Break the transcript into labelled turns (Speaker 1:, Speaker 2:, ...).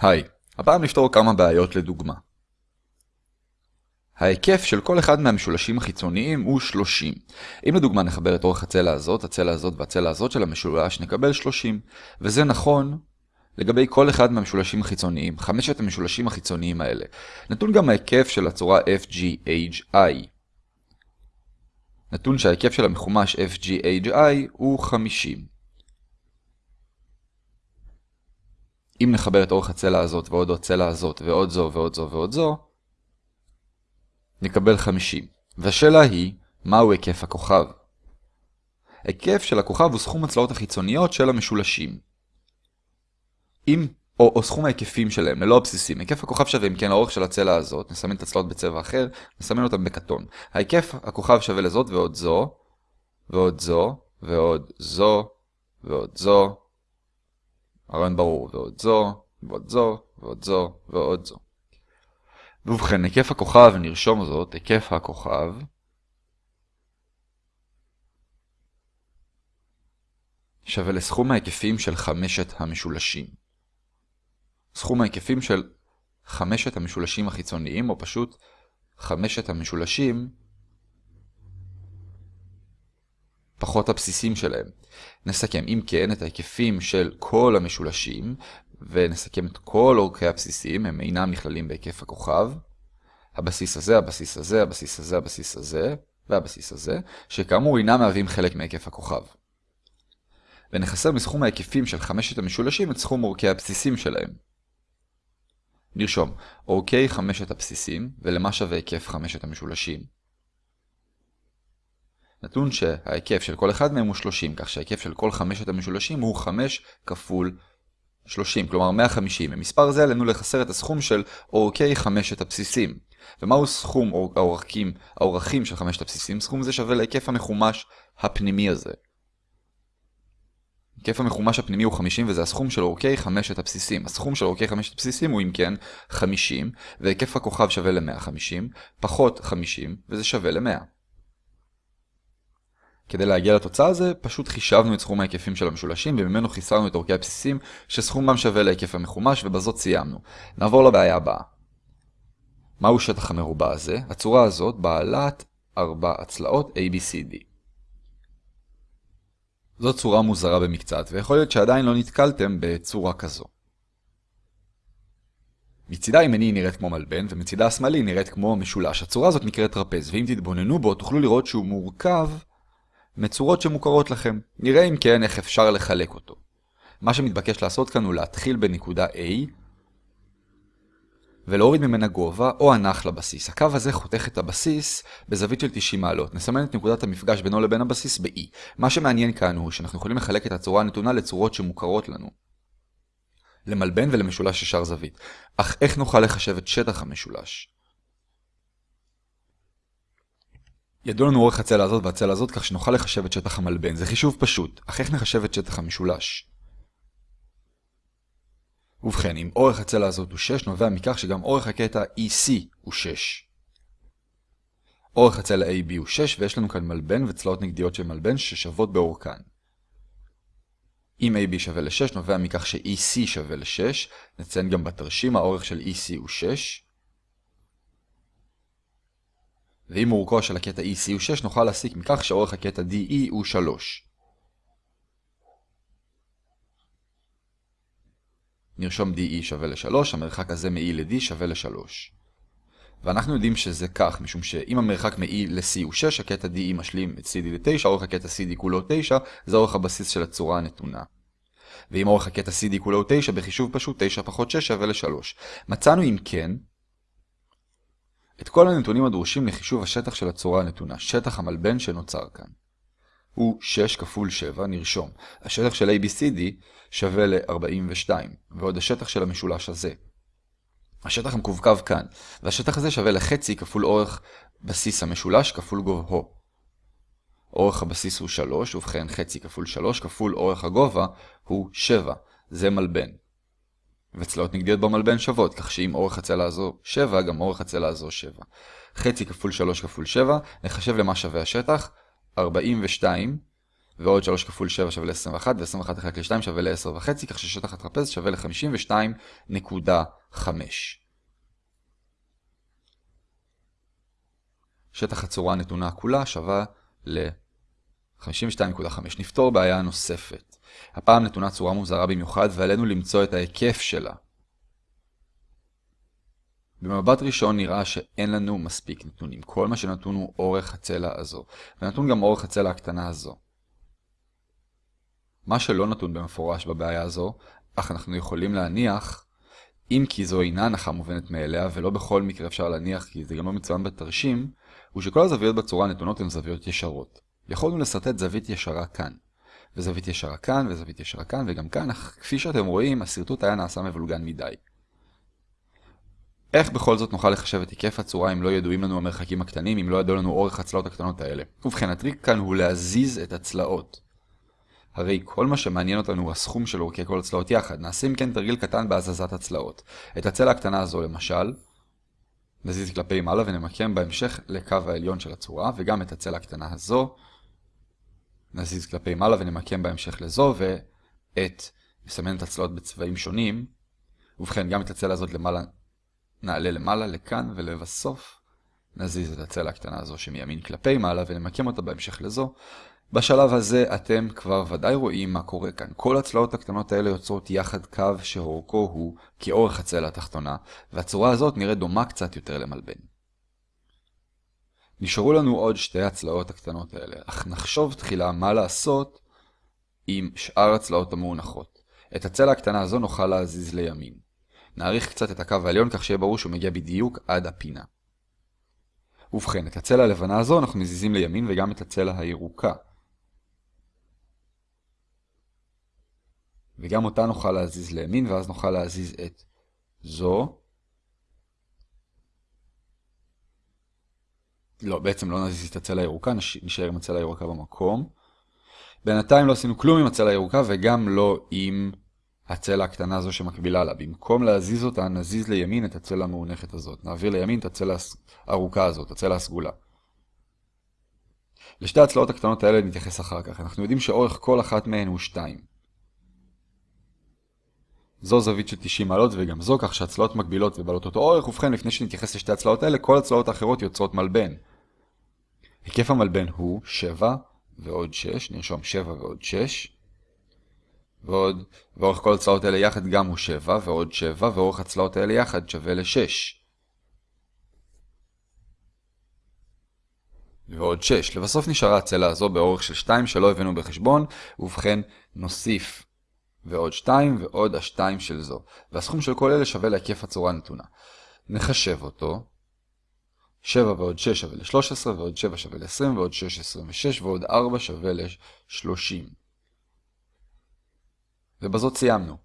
Speaker 1: היי, הפעם נפתור כמה בעיות לדוגמה. ההיקף של כל אחד מהמשולשים החיצוניים הוא 30. אם לדוגמה נחבר את אורך הצלע הזאת, הצלע הזאת והצלע הזאת של המשולש, נקבל 30. וזה נכון לגבי כל אחד מהמשולשים החיצוניים, חמשת המשולשים החיצוניים האלה. נתון גם ההיקף של הצורה FGHI. נתון שההיקף של המחומש FGHI הוא 50. אם נחבר את אורך הצלע הזאת ועוד הצלע הזאת ועוד זו ועוד זו ועוד זו, נקבל 50. והשאלה היא, מהו היקף הכוכב? היקף של הכוכב הוא סכום הצלעות החיצוניות של המשולשים. אם, או, או סכום ההיקפים שלהם, ללא הבסיסים. היקף הכוכב שווה אם כן האורך של הצלע הזאת, נסמן את הצלעות בצבע אחר, נסמן אותם בכתום. ההיקף הכוכב שווה לזאת ועוד זו, ועוד זו, ועוד זו, ועוד זו, הרעיון ברור, ועוד זו, ועוד זו, ועוד זו, ועוד זו. ובכן, היקף הכוכב, נרשום זאת, היקף הכוכב, שווה לסכום ההיקפים של חמשת המשולשים. סכום ההיקפים של חמשת המשולשים החיצוניים, או פשוט חמשת המשולשים פחות הבסיסים שלהם. נסכם אם כן את ההיקפים של כל המשולשים, ונסכם את כל אורכי הבסיסים, הם אינם נכללים בהיקף הכוכב. הבסיס הזה, הבסיס הזה, הבסיס הזה, הבסיס הזה, והבסיס הזה, שכאמור אינם מהווים חלק מהיקף הכוכב. ונחסר מסכום ההיקפים של חמשת המשולשים את סכום אורכי הבסיסים שלהם. נרשום אורכי חמשת הבסיסים, ולמה שווה היקף חמשת המשולשים. נתון שההיקף של כל אחד מהם הוא 30, כך שההיקף של כל חמשת המשולשים הוא 5 כפול 30, כלומר 150. במספר זה עלינו לחסר את הסכום של אורכי חמשת הבסיסים. ומהו סכום האורכים, האורכים של חמשת הבסיסים? סכום זה שווה להיקף המחומש הפנימי הזה. היקף המחומש הפנימי הוא 50 וזה הסכום של אורכי חמשת הבסיסים. הסכום של אורכי חמשת הבסיסים הוא אם כן 50, והיקף הכוכב שווה ל-150, פחות 50, וזה שווה ל-100. כדי להגיע לתוצאה הזה, פשוט חישבנו את סכום ההיקפים של המשולשים, וממנו חיסרנו את אורכי הבסיסים, שסכומם שווה להיקף המחומש, ובזאת סיימנו. נעבור לבעיה הבאה. מהו שטח המרובע הזה? הצורה הזאת בעלת ארבע הצלעות ABCD. זו צורה מוזרה במקצת, ויכול להיות שעדיין לא נתקלתם בצורה כזו. מצידה הימני נראית כמו מלבן, ומצידה השמאלי נראית כמו משולש. הצורה הזאת נקראת טרפז, ואם תתבוננו בו, תוכלו לראות שהוא מורכב מצורות שמוכרות לכם. נראה אם כן איך אפשר לחלק אותו. מה שמתבקש לעשות כאן הוא להתחיל בנקודה A ולהוריד ממנה גובה או הנח לבסיס. הקו הזה חותך את הבסיס בזווית של 90 מעלות. נסמן את נקודת המפגש בינו לבין הבסיס ב-E. מה שמעניין כאן הוא שאנחנו יכולים לחלק את הצורה הנתונה לצורות שמוכרות לנו. למלבן ולמשולש ישר זווית. אך איך נוכל לחשב את שטח המשולש? ידוע לנו אורך הצלע הזאת והצלע הזאת כך שנוכל לחשב את שטח המלבן. זה חישוב פשוט, אך איך נחשב את שטח המשולש? ובכן, אם אורך הצלע הזאת הוא 6, נובע מכך שגם אורך הקטע EC הוא 6. אורך הצלע AB הוא 6, ויש לנו כאן מלבן וצלעות נגדיות של מלבן ששוות באורכן. אם AB שווה ל-6, נובע מכך ש-EC שווה ל-6, נציין גם בתרשים האורך של EC הוא 6. ואם אורכו של הקטע EC הוא 6, נוכל להסיק מכך שאורך הקטע DE הוא 3. נרשום DE שווה ל-3, המרחק הזה מ-E ל-D שווה ל-3. ואנחנו יודעים שזה כך, משום שאם המרחק מ-E ל-C הוא 6, הקטע DE משלים את CD ל-9, אורך הקטע CD כולו 9, זה אורך הבסיס של הצורה הנתונה. ואם אורך הקטע CD כולו 9, בחישוב פשוט 9 פחות 6 שווה ל-3. מצאנו אם כן, את כל הנתונים הדרושים לחישוב השטח של הצורה הנתונה, שטח המלבן שנוצר כאן. הוא 6 כפול 7, נרשום. השטח של ABCD שווה ל-42, ועוד השטח של המשולש הזה. השטח המקווקו כאן, והשטח הזה שווה לחצי כפול אורך בסיס המשולש כפול גובהו. אורך הבסיס הוא 3, ובכן חצי כפול 3 כפול אורך הגובה הוא 7. זה מלבן. וצלעות נגדיות במלבן שוות, כך שאם אורך הצלע הזו 7, גם אורך הצלע הזו 7. חצי כפול 3 כפול 7, נחשב למה שווה השטח, 42, ועוד 3 כפול 7 שווה ל-21, ו-21 לחלק ל-2 שווה ל-10.5, כך ששטח הטרפז שווה ל-52.5. שטח הצורה הנתונה כולה שווה ל-52.5. נפתור בעיה נוספת. הפעם נתונה צורה מוזרה במיוחד ועלינו למצוא את ההיקף שלה. במבט ראשון נראה שאין לנו מספיק נתונים. כל מה שנתון הוא אורך הצלע הזו, ונתון גם אורך הצלע הקטנה הזו. מה שלא נתון במפורש בבעיה הזו, אך אנחנו יכולים להניח, אם כי זו אינה הנחה מובנת מאליה, ולא בכל מקרה אפשר להניח כי זה גם לא מצוין בתרשים, הוא שכל הזוויות בצורה הנתונות הן זוויות ישרות. יכולנו לסרטט זווית ישרה כאן, וזווית ישרה כאן, וזווית ישרה כאן, וגם כאן, אך כפי שאתם רואים, השרטוט היה נעשה מבולגן מדי. איך בכל זאת נוכל לחשב את היקף הצורה אם לא ידועים לנו המרחקים הקטנים, אם לא ידעו לנו אורך הצלעות הקטנות האלה? ובכן, הטריק כאן הוא להזיז את הצלעות. הרי כל מה שמעניין אותנו הוא הסכום של אורכי כל הצלעות יחד. נעשה אם כן תרגיל קטן בהזזת הצלעות. את הצלע הקטנה הזו למשל, נזיז כלפי מעלה ונמקם בהמשך לקו העליון של הצורה, וגם את הצלע הקטנה הזו, נזיז כלפי מעלה ונמקם בהמשך לזו, ואת, נסמן את הצלעות בצבעים שונים, ובכן גם את הצלע הזאת למעלה נעלה למעלה לכאן ולבסוף נזיז את הצלע הקטנה הזו שמימין כלפי מעלה ונמקם אותה בהמשך לזו. בשלב הזה אתם כבר ודאי רואים מה קורה כאן. כל הצלעות הקטנות האלה יוצרות יחד קו שאורכו הוא כאורך הצלע התחתונה, והצורה הזאת נראית דומה קצת יותר למלבן. נשארו לנו עוד שתי הצלעות הקטנות האלה, אך נחשוב תחילה מה לעשות עם שאר הצלעות המאונחות. את הצלע הקטנה הזו נוכל להזיז לימין. נעריך קצת את הקו העליון כך שיהיה ברור שהוא מגיע בדיוק עד הפינה. ובכן, את הצלע הלבנה הזו אנחנו מזיזים לימין וגם את הצלע הירוקה. וגם אותה נוכל להזיז לימין ואז נוכל להזיז את זו. לא, בעצם לא נזיז את הצלע הירוקה, נשאר עם הצלע הירוקה במקום. בינתיים לא עשינו כלום עם הצלע הירוקה וגם לא עם הצלע הקטנה הזו שמקבילה לה. במקום להזיז אותה, נזיז לימין את הצלע המאונכת הזאת. נעביר לימין את הצלע הארוכה הזאת, הצלע הסגולה. לשתי הצלעות הקטנות האלה נתייחס אחר כך. אנחנו יודעים שאורך כל אחת מהן הוא 2. זו זווית של 90 מעלות וגם זו, כך שהצלעות מקבילות ובעלות אותו אורך. ובכן, לפני שנתייחס לשתי הצלעות האלה, כל הצלעות האחרות יוצרות מלבן. היקף המלבן הוא 7 ועוד 6, נרשום 7 ועוד 6. ועוד, ואורך כל הצלעות האלה יחד גם הוא 7, ועוד 7, ואורך הצלעות האלה יחד שווה ל-6. ועוד 6. לבסוף נשארה הצלע הזו באורך של 2 שלא הבאנו בחשבון, ובכן נוסיף ועוד 2 ועוד ה-2 של זו. והסכום של כל אלה שווה להיקף הצורה הנתונה. נחשב אותו. 7 ועוד 6 שווה ל-13, ועוד 7 שווה ל-20, ועוד 6 26, ועוד 4 שווה ל-30. ובזאת סיימנו.